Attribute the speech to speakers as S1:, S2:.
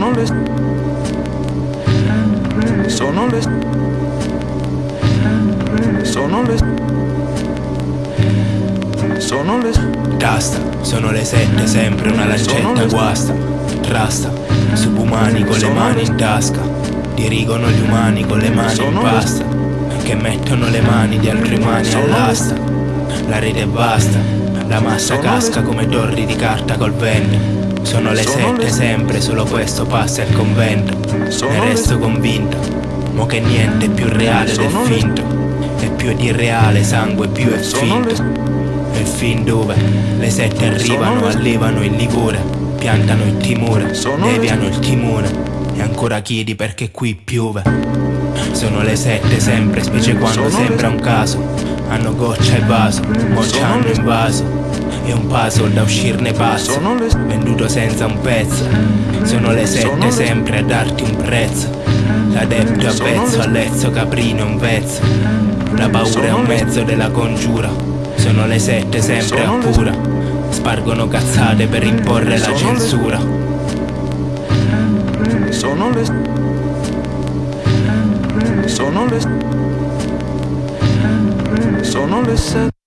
S1: Sono le Sono le Sono le Sono le
S2: Tasta, sono le sette, sempre una lancetta guasta Trasta, subumani con le mani in tasca Dirigono gli umani con le mani in pasta Che mettono le mani di altri umani all'asta La rete è vasta, la massa casca come torri di carta col vento sono le sette sempre, solo questo passa il convento. Ne resto convinto, mo che niente è più reale del finto. E più di reale sangue più è finto. E fin dove le sette arrivano, allevano il livore Piantano il timore, deviano il timore. E ancora chiedi perché qui piove. Sono le sette sempre, specie quando sembra un caso Hanno goccia e vaso, ci hanno invaso è un puzzle da uscirne pazzo. Venduto senza un pezzo Sono le sette sempre a darti un prezzo. L'adepto a pezzo, all'ezzo caprino un pezzo La paura è un mezzo della congiura. Sono le sette sempre a pura Spargono cazzate per imporre la censura.
S1: Sono le Sono le le sette